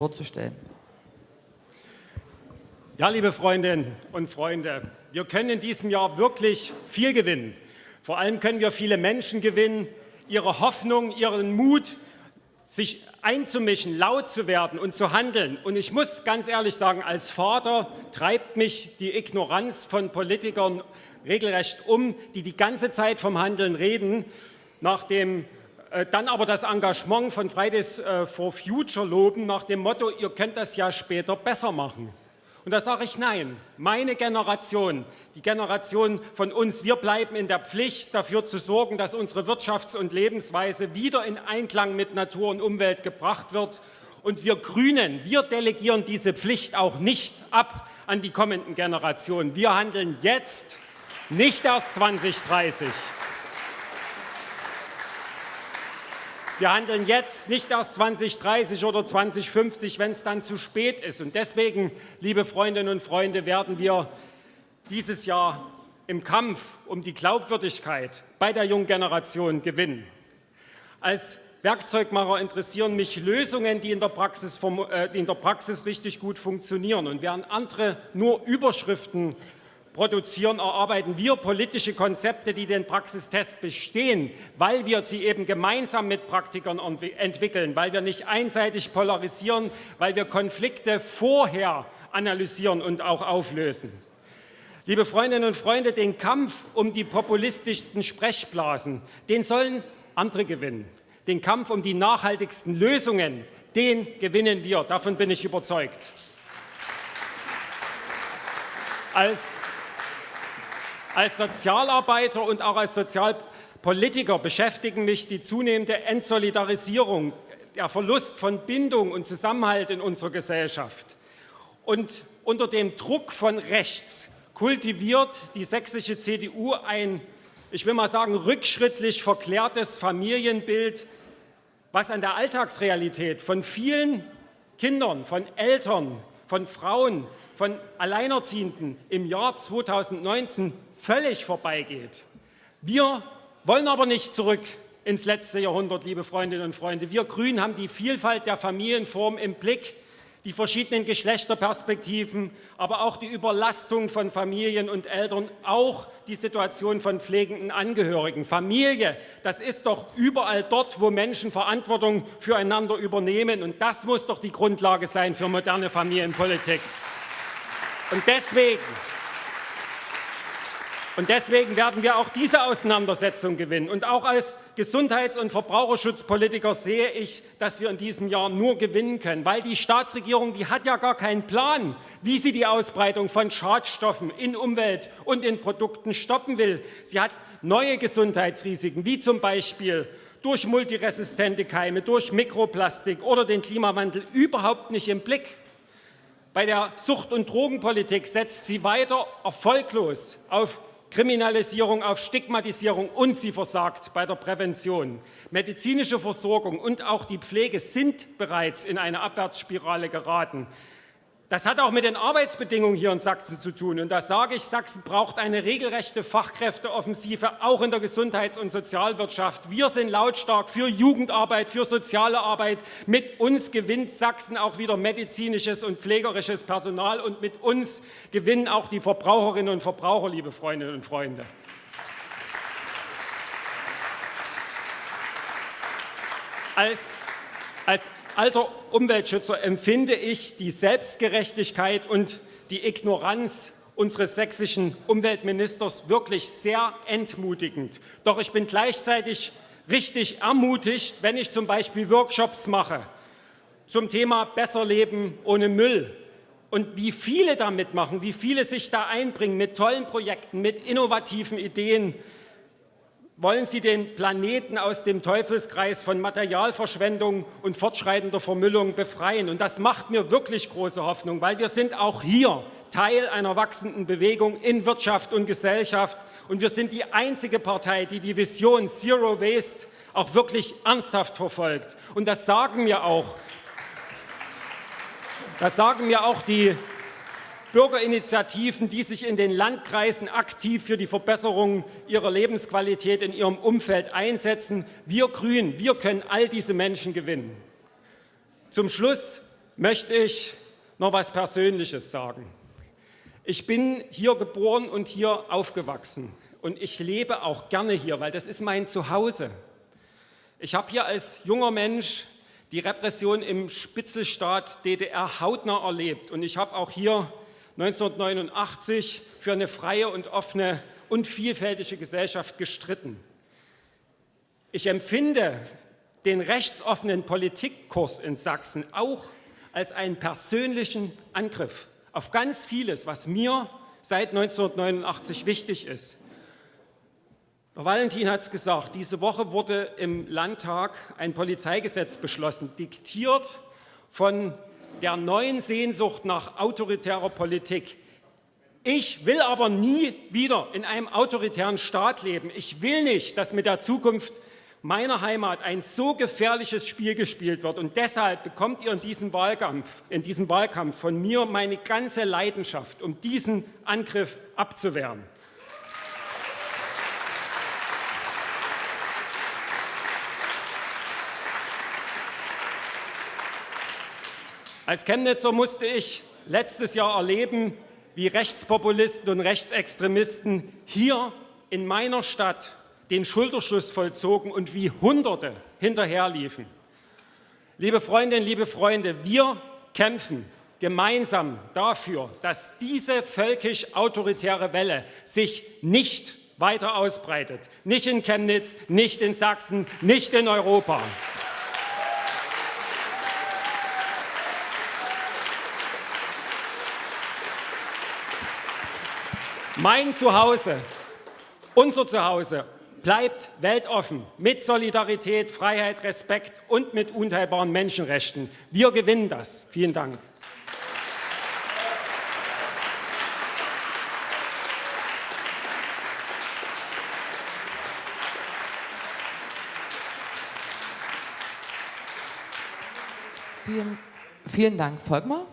vorzustellen. Ja, liebe Freundinnen und Freunde, wir können in diesem Jahr wirklich viel gewinnen. Vor allem können wir viele Menschen gewinnen, ihre Hoffnung, ihren Mut, sich einzumischen, laut zu werden und zu handeln. Und ich muss ganz ehrlich sagen, als Vater treibt mich die Ignoranz von Politikern regelrecht um, die die ganze Zeit vom Handeln reden, nach dem dann aber das Engagement von Fridays äh, for Future loben nach dem Motto, ihr könnt das ja später besser machen. Und da sage ich nein. Meine Generation, die Generation von uns, wir bleiben in der Pflicht, dafür zu sorgen, dass unsere Wirtschafts- und Lebensweise wieder in Einklang mit Natur und Umwelt gebracht wird. Und wir Grünen, wir delegieren diese Pflicht auch nicht ab an die kommenden Generationen. Wir handeln jetzt, nicht erst 2030. Wir handeln jetzt, nicht erst 2030 oder 2050, wenn es dann zu spät ist. Und deswegen, liebe Freundinnen und Freunde, werden wir dieses Jahr im Kampf um die Glaubwürdigkeit bei der jungen Generation gewinnen. Als Werkzeugmacher interessieren mich Lösungen, die in, der Praxis, äh, die in der Praxis richtig gut funktionieren. Und während andere nur Überschriften produzieren, erarbeiten wir politische Konzepte, die den Praxistest bestehen, weil wir sie eben gemeinsam mit Praktikern entwickeln, weil wir nicht einseitig polarisieren, weil wir Konflikte vorher analysieren und auch auflösen. Liebe Freundinnen und Freunde, den Kampf um die populistischsten Sprechblasen, den sollen andere gewinnen. Den Kampf um die nachhaltigsten Lösungen, den gewinnen wir. Davon bin ich überzeugt. Als als Sozialarbeiter und auch als Sozialpolitiker beschäftigen mich die zunehmende Entsolidarisierung, der Verlust von Bindung und Zusammenhalt in unserer Gesellschaft. Und unter dem Druck von rechts kultiviert die sächsische CDU ein, ich will mal sagen, rückschrittlich verklärtes Familienbild, was an der Alltagsrealität von vielen Kindern, von Eltern, von Frauen, von Alleinerziehenden im Jahr 2019 völlig vorbeigeht. Wir wollen aber nicht zurück ins letzte Jahrhundert, liebe Freundinnen und Freunde. Wir Grünen haben die Vielfalt der Familienform im Blick die verschiedenen Geschlechterperspektiven, aber auch die Überlastung von Familien und Eltern, auch die Situation von pflegenden Angehörigen. Familie, das ist doch überall dort, wo Menschen Verantwortung füreinander übernehmen. Und das muss doch die Grundlage sein für moderne Familienpolitik. Und deswegen und deswegen werden wir auch diese Auseinandersetzung gewinnen. Und auch als Gesundheits- und Verbraucherschutzpolitiker sehe ich, dass wir in diesem Jahr nur gewinnen können, weil die Staatsregierung, die hat ja gar keinen Plan, wie sie die Ausbreitung von Schadstoffen in Umwelt und in Produkten stoppen will. Sie hat neue Gesundheitsrisiken, wie zum Beispiel durch multiresistente Keime, durch Mikroplastik oder den Klimawandel überhaupt nicht im Blick. Bei der Sucht- und Drogenpolitik setzt sie weiter erfolglos auf Kriminalisierung auf Stigmatisierung und sie versagt bei der Prävention. Medizinische Versorgung und auch die Pflege sind bereits in eine Abwärtsspirale geraten. Das hat auch mit den Arbeitsbedingungen hier in Sachsen zu tun. Und da sage ich, Sachsen braucht eine regelrechte Fachkräfteoffensive, auch in der Gesundheits- und Sozialwirtschaft. Wir sind lautstark für Jugendarbeit, für soziale Arbeit. Mit uns gewinnt Sachsen auch wieder medizinisches und pflegerisches Personal. Und mit uns gewinnen auch die Verbraucherinnen und Verbraucher, liebe Freundinnen und Freunde. Als, als alter Umweltschützer empfinde ich die Selbstgerechtigkeit und die Ignoranz unseres sächsischen Umweltministers wirklich sehr entmutigend. Doch ich bin gleichzeitig richtig ermutigt, wenn ich zum Beispiel Workshops mache zum Thema Besser leben ohne Müll. Und wie viele da mitmachen, wie viele sich da einbringen mit tollen Projekten, mit innovativen Ideen, wollen Sie den Planeten aus dem Teufelskreis von Materialverschwendung und fortschreitender Vermüllung befreien. Und das macht mir wirklich große Hoffnung, weil wir sind auch hier Teil einer wachsenden Bewegung in Wirtschaft und Gesellschaft. Und wir sind die einzige Partei, die die Vision Zero Waste auch wirklich ernsthaft verfolgt. Und das sagen mir auch, das sagen mir auch die Bürgerinitiativen, die sich in den Landkreisen aktiv für die Verbesserung ihrer Lebensqualität in ihrem Umfeld einsetzen. Wir Grünen, wir können all diese Menschen gewinnen. Zum Schluss möchte ich noch etwas Persönliches sagen. Ich bin hier geboren und hier aufgewachsen und ich lebe auch gerne hier, weil das ist mein Zuhause. Ich habe hier als junger Mensch die Repression im Spitzelstaat DDR hautnah erlebt und ich habe auch hier 1989 für eine freie und offene und vielfältige Gesellschaft gestritten. Ich empfinde den rechtsoffenen Politikkurs in Sachsen auch als einen persönlichen Angriff auf ganz vieles, was mir seit 1989 wichtig ist. Herr Valentin hat es gesagt, diese Woche wurde im Landtag ein Polizeigesetz beschlossen, diktiert von der neuen Sehnsucht nach autoritärer Politik. Ich will aber nie wieder in einem autoritären Staat leben. Ich will nicht, dass mit der Zukunft meiner Heimat ein so gefährliches Spiel gespielt wird. Und deshalb bekommt ihr in diesem Wahlkampf, in diesem Wahlkampf von mir meine ganze Leidenschaft, um diesen Angriff abzuwehren. Als Chemnitzer musste ich letztes Jahr erleben, wie Rechtspopulisten und Rechtsextremisten hier in meiner Stadt den Schulterschluss vollzogen und wie Hunderte hinterherliefen. Liebe Freundinnen, liebe Freunde, wir kämpfen gemeinsam dafür, dass diese völkisch-autoritäre Welle sich nicht weiter ausbreitet. Nicht in Chemnitz, nicht in Sachsen, nicht in Europa. Mein Zuhause, unser Zuhause bleibt weltoffen mit Solidarität, Freiheit, Respekt und mit unteilbaren Menschenrechten. Wir gewinnen das. Vielen Dank. Vielen, vielen Dank, Volkmar.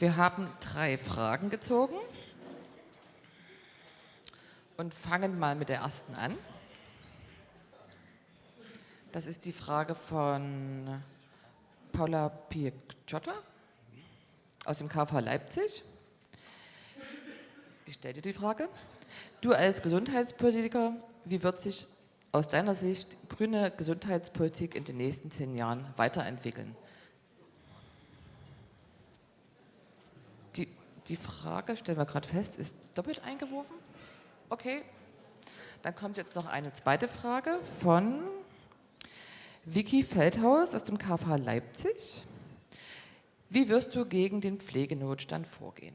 Wir haben drei Fragen gezogen und fangen mal mit der ersten an. Das ist die Frage von Paula Picciotta aus dem KV Leipzig. Ich stelle dir die Frage. Du als Gesundheitspolitiker, wie wird sich aus deiner Sicht grüne Gesundheitspolitik in den nächsten zehn Jahren weiterentwickeln? Die, die Frage, stellen wir gerade fest, ist doppelt eingeworfen. Okay. Dann kommt jetzt noch eine zweite Frage von Vicky Feldhaus aus dem KV Leipzig. Wie wirst du gegen den Pflegenotstand vorgehen?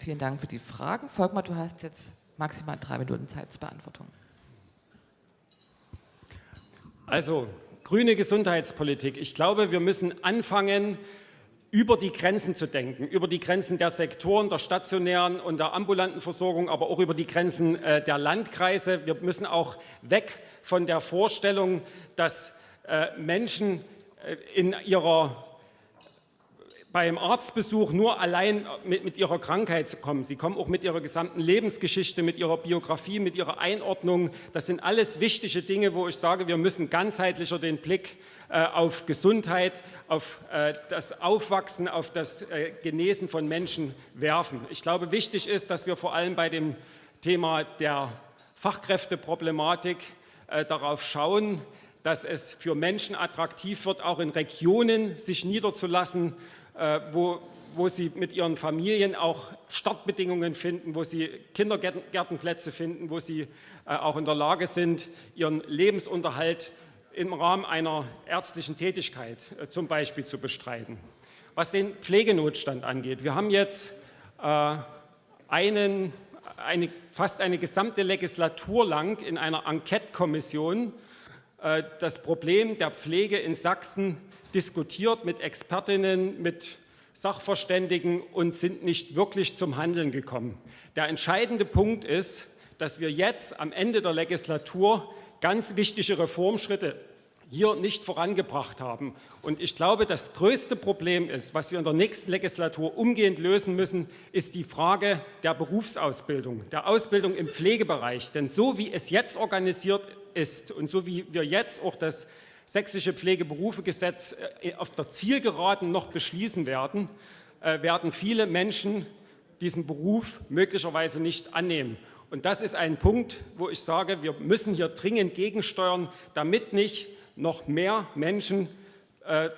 Vielen Dank für die Fragen. Volkmar, du hast jetzt maximal drei Minuten Zeit zur Beantwortung. Also, grüne Gesundheitspolitik. Ich glaube, wir müssen anfangen, über die Grenzen zu denken, über die Grenzen der Sektoren, der stationären und der ambulanten Versorgung, aber auch über die Grenzen äh, der Landkreise. Wir müssen auch weg von der Vorstellung, dass äh, Menschen äh, in ihrer beim Arztbesuch nur allein mit, mit, ihrer Krankheit kommen. Sie kommen auch mit ihrer gesamten Lebensgeschichte, mit ihrer Biografie, mit ihrer Einordnung. Das sind alles wichtige Dinge, wo ich sage, wir müssen ganzheitlicher den Blick äh, auf Gesundheit, auf äh, das Aufwachsen, auf das äh, Genesen von Menschen werfen. Ich glaube, wichtig ist, dass wir vor allem bei dem Thema der Fachkräfteproblematik äh, darauf schauen, dass es für Menschen attraktiv wird, auch in Regionen sich niederzulassen, äh, wo, wo sie mit ihren Familien auch Startbedingungen finden, wo sie Kindergärtenplätze finden, wo sie äh, auch in der Lage sind, ihren Lebensunterhalt im Rahmen einer ärztlichen Tätigkeit äh, zum Beispiel zu bestreiten. Was den Pflegenotstand angeht, wir haben jetzt einen, eine, fast eine gesamte Legislatur lang in einer Enquete-Kommission das Problem der Pflege in Sachsen diskutiert mit Expertinnen, mit Sachverständigen und sind nicht wirklich zum Handeln gekommen. Der entscheidende Punkt ist, dass wir jetzt am Ende der Legislatur ganz wichtige Reformschritte hier nicht vorangebracht haben. Und ich glaube, das größte Problem ist, was wir in der nächsten Legislatur umgehend lösen müssen, ist die Frage der Berufsausbildung, der Ausbildung im Pflegebereich. Denn so wie es jetzt organisiert ist und so wie wir jetzt auch das sächsische Pflegeberufegesetz äh, auf der Zielgeraden noch beschließen werden, äh, werden viele Menschen diesen Beruf möglicherweise nicht annehmen. Und das ist ein Punkt, wo ich sage, wir müssen hier dringend gegensteuern, damit nicht noch mehr Menschen äh,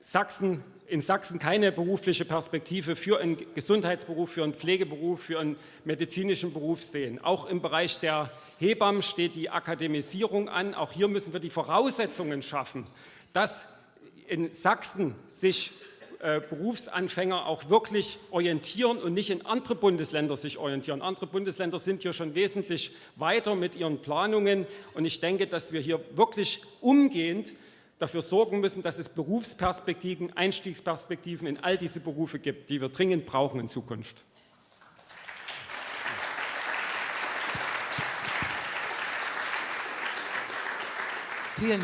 Sachsen, in Sachsen keine berufliche Perspektive für einen Gesundheitsberuf, für einen Pflegeberuf, für einen medizinischen Beruf sehen. Auch im Bereich der Hebammen steht die Akademisierung an. Auch hier müssen wir die Voraussetzungen schaffen, dass in Sachsen sich äh, Berufsanfänger auch wirklich orientieren und nicht in andere Bundesländer sich orientieren. Andere Bundesländer sind hier schon wesentlich weiter mit ihren Planungen und ich denke, dass wir hier wirklich umgehend dafür sorgen müssen, dass es Berufsperspektiven, Einstiegsperspektiven in all diese Berufe gibt, die wir dringend brauchen in Zukunft.